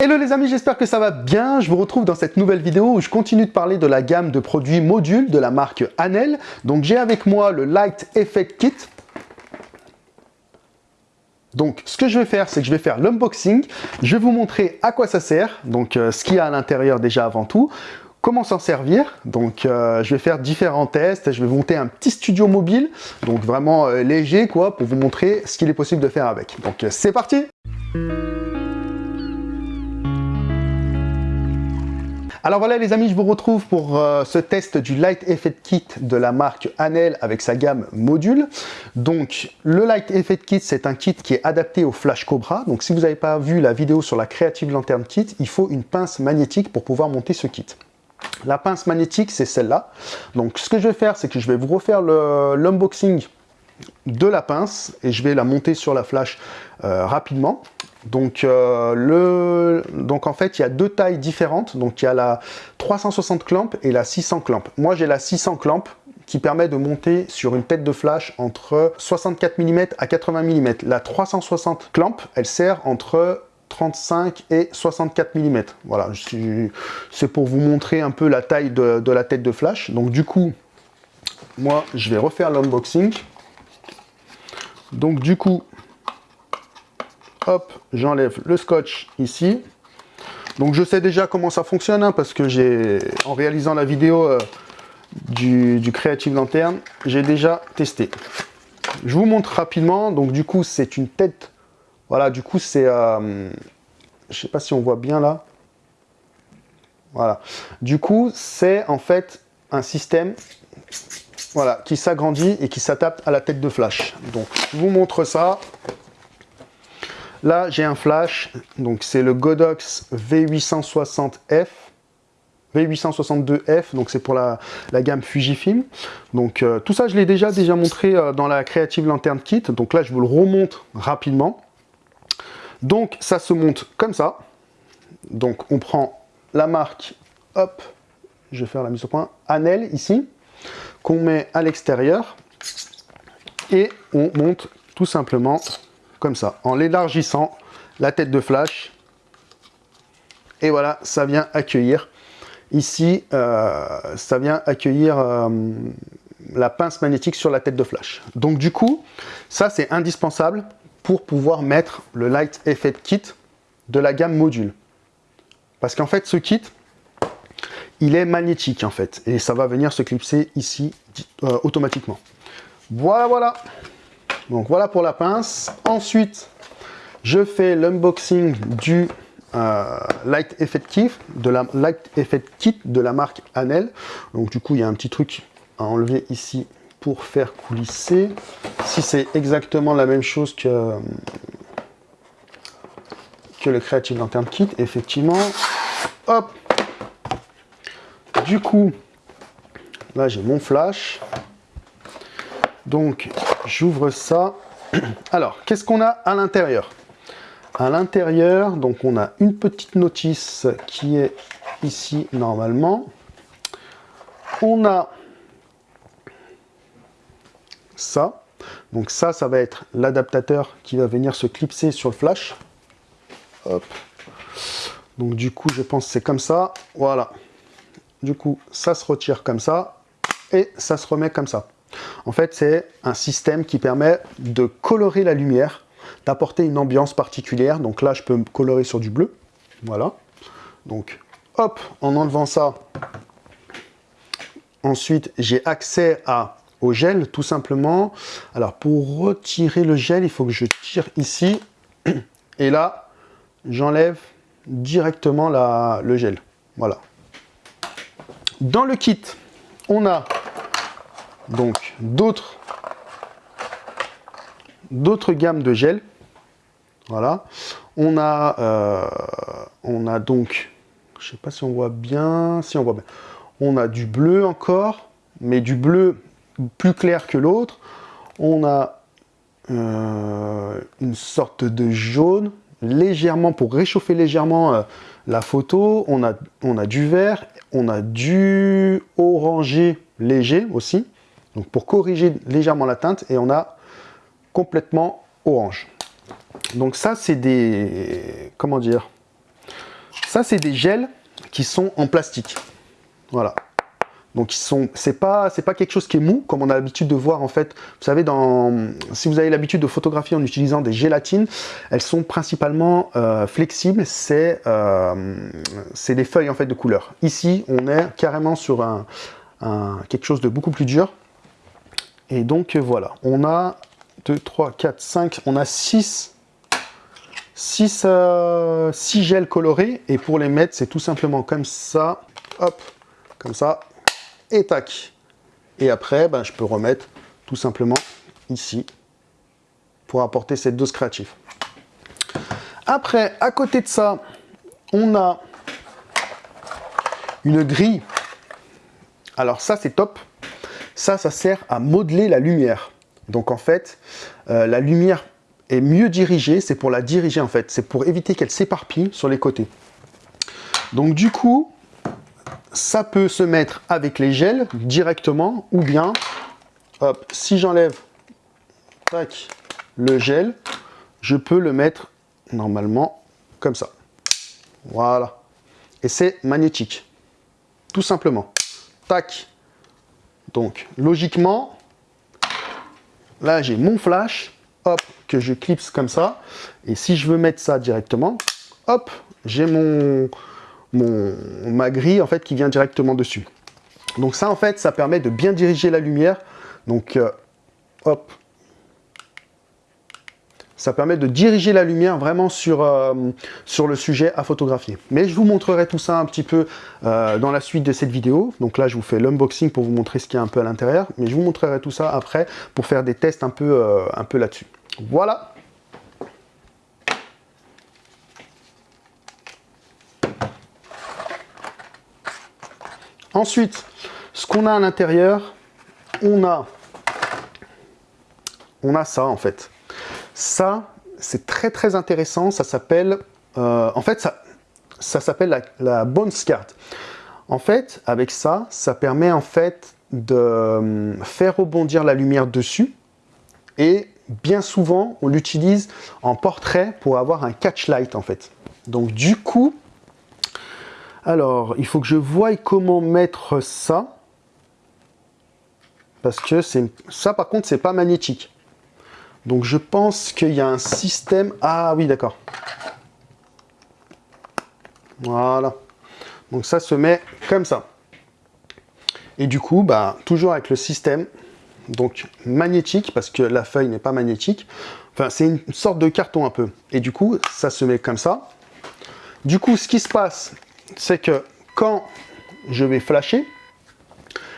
Hello les amis, j'espère que ça va bien. Je vous retrouve dans cette nouvelle vidéo où je continue de parler de la gamme de produits modules de la marque Anel. Donc j'ai avec moi le Light Effect Kit. Donc ce que je vais faire, c'est que je vais faire l'unboxing. Je vais vous montrer à quoi ça sert, donc euh, ce qu'il y a à l'intérieur déjà avant tout comment s'en servir. Donc, euh, je vais faire différents tests. Je vais monter un petit studio mobile, donc vraiment euh, léger, quoi, pour vous montrer ce qu'il est possible de faire avec. Donc, c'est parti Alors voilà les amis, je vous retrouve pour euh, ce test du Light Effect Kit de la marque Anel avec sa gamme module. Donc le Light Effect Kit, c'est un kit qui est adapté au Flash Cobra. Donc si vous n'avez pas vu la vidéo sur la Creative Lantern Kit, il faut une pince magnétique pour pouvoir monter ce kit. La pince magnétique, c'est celle-là. Donc ce que je vais faire, c'est que je vais vous refaire l'unboxing de la pince et je vais la monter sur la flash euh, rapidement. Donc, euh, le... donc en fait, il y a deux tailles différentes. Donc il y a la 360 clamp et la 600 clamp. Moi, j'ai la 600 clamp qui permet de monter sur une tête de flash entre 64 mm à 80 mm. La 360 clamp, elle sert entre 35 et 64 mm. Voilà, c'est pour vous montrer un peu la taille de, de la tête de flash. Donc du coup, moi, je vais refaire l'unboxing. Donc du coup, hop, j'enlève le scotch ici. Donc je sais déjà comment ça fonctionne, hein, parce que j'ai, en réalisant la vidéo euh, du, Creative Lantern, j'ai déjà testé. Je vous montre rapidement, donc du coup c'est une tête, voilà, du coup c'est, euh, je sais pas si on voit bien là, voilà. Du coup c'est en fait un système qui s'agrandit et qui s'adapte à la tête de flash. Donc, je vous montre ça. Là, j'ai un flash, donc c'est le Godox V860F. V862F, donc c'est pour la, gamme Fujifilm. Donc euh, tout ça, je l'ai déjà, déjà montré euh, dans la Creative Lantern Kit. Donc là, je vous le remonte rapidement. Donc ça se monte comme ça. Donc on prend la marque, hop, je vais faire la mise au point, Anel ici, qu'on met à l'extérieur. Et on monte tout simplement comme ça, en l'élargissant, la tête de flash. Et voilà, ça vient accueillir. Ici, euh, ça vient accueillir euh, la pince magnétique sur la tête de flash. Donc du coup, ça c'est indispensable pour pouvoir mettre le Light Effect Kit de la gamme module. Parce qu'en fait, ce kit, il est magnétique en fait. Et ça va venir se clipser ici euh, automatiquement. Voilà, voilà. Donc voilà pour la pince. Ensuite, je fais l'unboxing du euh, Light Effect Kit de la Light Effect Kit de la marque Anel. Donc du coup, il y a un petit truc à enlever ici pour faire coulisser. Si c'est exactement la même chose que, que le Creative Lantern Kit, effectivement. Hop Du coup, là j'ai mon flash. Donc, j'ouvre ça. Alors, qu'est-ce qu'on a à l'intérieur? À l'intérieur, donc on a une petite notice qui est ici normalement. On a ça. Donc ça, ça va être l'adaptateur qui va venir se clipser sur le flash. Donc du coup, je pense que c'est comme ça. Voilà. Du coup, ça se retire comme ça. Et ça se remet comme ça. En fait, c'est un système qui permet de colorer la lumière, d'apporter une ambiance particulière. Donc là, je peux me colorer sur du bleu. Voilà. Donc, hop, en enlevant ça, ensuite, j'ai accès au gel, tout simplement. Alors, pour retirer le gel, il faut que je tire ici. Et là, j'enlève directement le gel. Voilà. Dans le kit, on a donc d'autres d'autres gammes de gel. Voilà. On a, euh, on a donc, je sais pas si on voit bien, si on voit bien. On a du bleu encore, mais du bleu plus clair que l'autre. On a euh, une sorte de jaune, légèrement, pour réchauffer légèrement euh, la photo. On a, on a du vert, on a du orangé léger aussi donc pour corriger légèrement la teinte, et on a complètement orange. Donc ça, c'est des... comment dire Ça, c'est des gels qui sont en plastique. Voilà. Donc ils sont, c'est pas, quelque chose qui est mou comme on a l'habitude de voir en fait. Vous savez, dans, si vous avez l'habitude de photographier en utilisant des gélatines, elles sont principalement euh, flexibles. C'est, euh, c'est des feuilles en fait de couleur. Ici, on est carrément sur un, quelque chose de beaucoup plus dur. Et donc voilà, on a 2, 3, 4, 5, on a 6 6, euh, gels colorés et pour les mettre c'est tout simplement comme ça hop comme ça et tac. Et après, ben, je peux remettre tout simplement ici pour apporter cette dose créative. Après, à côté de ça, on a une grille. Alors ça, c'est top. Ça, ça sert à modeler la lumière. Donc en fait, euh, la lumière est mieux dirigée. C'est pour la diriger en fait. C'est pour éviter qu'elle s'éparpille sur les côtés. Donc du coup, ça peut se mettre avec les gels directement ou bien, hop, si j'enlève le gel, je peux le mettre normalement comme ça. Voilà. Et c'est magnétique. Tout simplement. Tac. Donc, logiquement, là, j'ai mon flash, hop, que je clipse comme ça. Et si je veux mettre ça directement, hop, j'ai mon, ma grille en fait qui vient directement dessus. Donc ça en fait, ça permet de bien diriger la lumière. Donc euh, hop, ça permet de diriger la lumière vraiment sur, euh, sur le sujet à photographier. Mais je vous montrerai tout ça un petit peu euh, dans la suite de cette vidéo. Donc là, je vous fais l'unboxing pour vous montrer ce qu'il y a un peu à l'intérieur. Mais je vous montrerai tout ça après pour faire des tests un peu, un peu là-dessus. Voilà Ensuite, ce qu'on a à l'intérieur, on a, on a ça en fait. Ça, c'est très très intéressant. Ça s'appelle, euh, en fait, ça, ça s'appelle la, la Bones Card. En fait, avec ça, ça permet en fait de euh, faire rebondir la lumière dessus. Et bien souvent, on l'utilise en portrait pour avoir un catch light en fait. Donc du coup, alors, il faut que je voie comment mettre ça. Parce que ça, par contre, c'est pas magnétique. Donc, je pense qu'il y a un système... Ah oui, d'accord. Voilà. Donc, ça se met comme ça. Et du coup, bah, toujours avec le système donc magnétique, parce que la feuille n'est pas magnétique. Enfin, c'est une sorte de carton un peu. Et du coup, ça se met comme ça. Du coup, ce qui se passe, c'est que quand je vais flasher,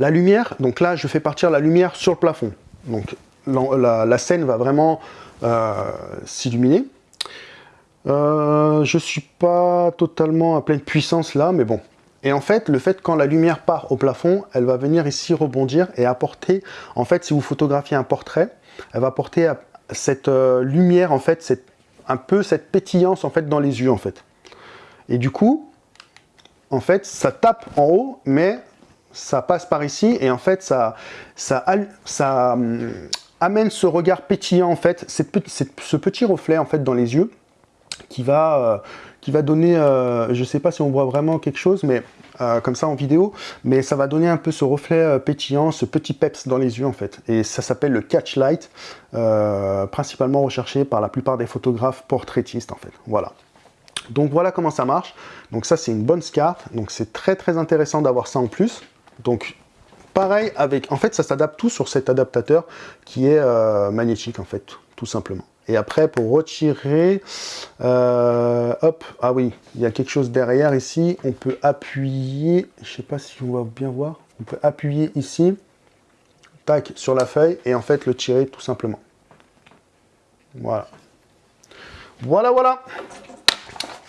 la lumière, donc là je fais partir la lumière sur le plafond. La, scène va vraiment euh, s'illuminer. Euh, je suis pas totalement à pleine puissance là, mais bon. Et en fait, le fait quand la lumière part au plafond, elle va venir ici rebondir et apporter, en fait, si vous photographiez un portrait, elle va apporter cette euh, lumière, en fait, cette, un peu cette pétillance, en fait, dans les yeux, en fait. Et du coup, en fait, ça tape en haut, mais ça passe par ici, et en fait, ça, ça, ça hum, amène ce regard pétillant, en fait, ce petit reflet, en fait, dans les yeux, qui va, euh, donner, euh, je ne sais pas si on voit vraiment quelque chose, mais euh, comme ça en vidéo, mais ça va donner un peu ce reflet pétillant, ce petit peps dans les yeux en fait. Et ça s'appelle le catch light, principalement recherché par la plupart des photographes portraitistes en fait. Voilà. Donc voilà comment ça marche. Donc ça c'est une bonne carte. Donc c'est très très intéressant d'avoir ça en plus. Donc pareil avec, en fait ça s'adapte tout sur cet adaptateur qui est euh, magnétique en fait, tout simplement. Et après pour retirer, euh, hop, ah oui, il y a quelque chose derrière ici. On peut appuyer, je sais pas si on va bien voir, on peut appuyer ici, tac, sur la feuille et en fait le tirer tout simplement. Voilà. Voilà, voilà.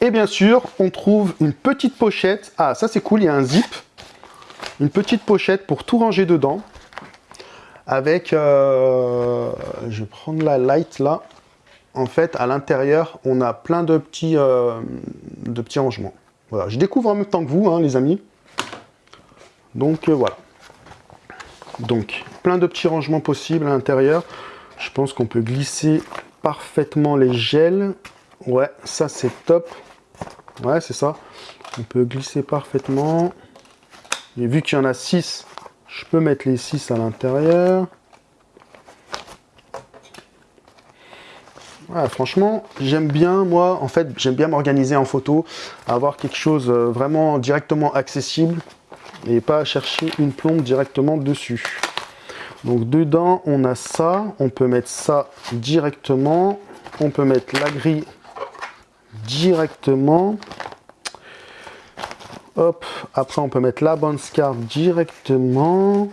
Et bien sûr, on trouve une petite pochette. Ah, ça c'est cool, il y a un zip. Une petite pochette pour tout ranger dedans. Avec, euh, je vais prendre la light là. En fait, à l'intérieur, on a plein de petits, euh, de petits rangements. Voilà, je découvre en même temps que vous, hein, les amis. Donc euh, voilà. Donc, plein de petits rangements possibles à l'intérieur. Je pense qu'on peut glisser parfaitement les gels. Ouais, ça c'est top. Ouais, c'est ça. On peut glisser parfaitement. Et vu qu'il y en a 6, je peux mettre les 6 à l'intérieur. franchement, j'aime bien, moi, en fait, j'aime bien m'organiser en photo, avoir quelque chose euh, vraiment directement accessible et pas chercher une plombe directement dessus. Donc dedans, on a ça, on peut mettre ça directement, on peut mettre la grille directement. Hop, après on peut mettre la bonne scarpe directement.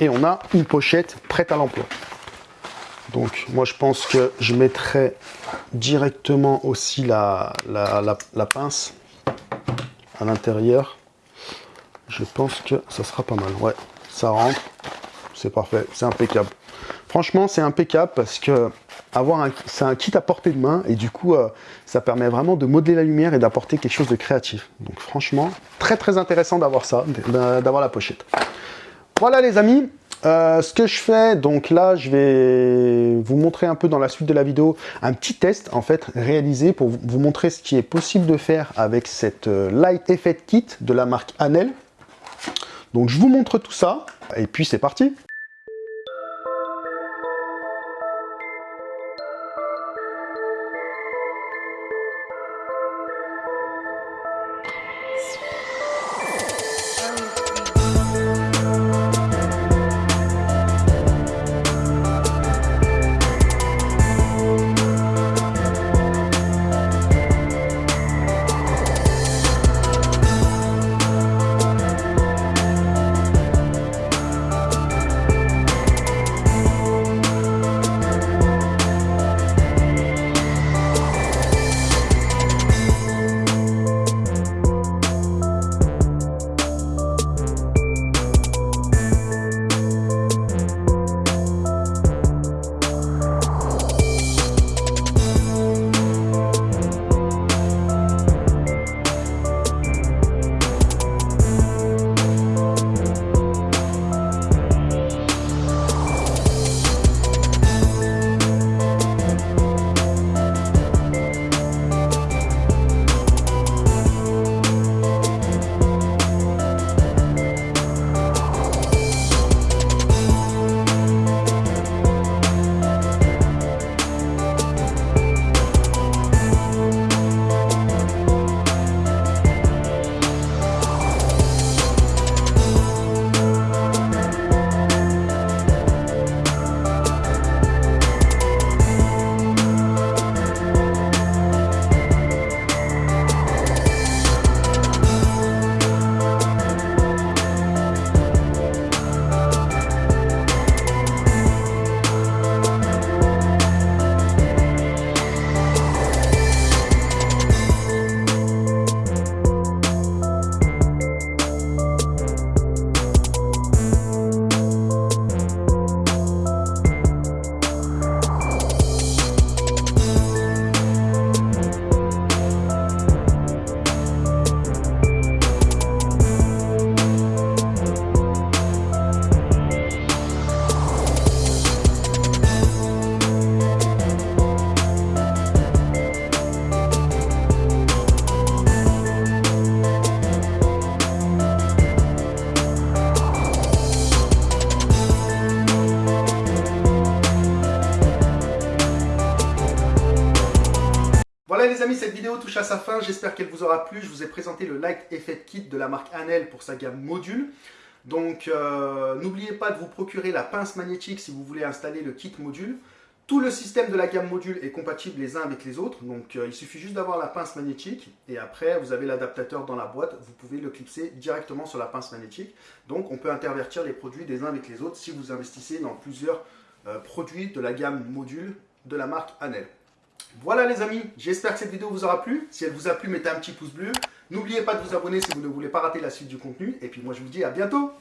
Et on a une pochette prête à l'emploi. Donc moi je pense que je mettrai directement aussi la, la, pince à l'intérieur. Je pense que ça sera pas mal. Ouais, ça rentre. C'est parfait, c'est impeccable. Franchement, c'est impeccable parce que avoir un, c'est un kit à portée de main et du coup, euh, ça permet vraiment de modeler la lumière et d'apporter quelque chose de créatif. Donc franchement, très très intéressant d'avoir ça, d'avoir la pochette. Voilà les amis, euh, ce que je fais, donc là, je vais vous montrer un peu dans la suite de la vidéo un petit test en fait réalisé pour vous montrer ce qui est possible de faire avec cette euh, Light Effect Kit de la marque Anel. Donc je vous montre tout ça et puis c'est parti cette vidéo touche à sa fin. J'espère qu'elle vous aura plu. Je vous ai présenté le Light Effect Kit de la marque Anel pour sa gamme module. Donc, euh, n'oubliez pas de vous procurer la pince magnétique si vous voulez installer le kit module. Tout le système de la gamme module est compatible les uns avec les autres. Donc, euh, il suffit juste d'avoir la pince magnétique. Et après, vous avez l'adaptateur dans la boîte. Vous pouvez le clipser directement sur la pince magnétique. Donc, on peut intervertir les produits des uns avec les autres si vous investissez dans plusieurs euh, produits de la gamme module de la marque Anel. Voilà les amis, j'espère que cette vidéo vous aura plu. Si elle vous a plu, mettez un petit pouce bleu. N'oubliez pas de vous abonner si vous ne voulez pas rater la suite du contenu. Et puis moi je vous dis à bientôt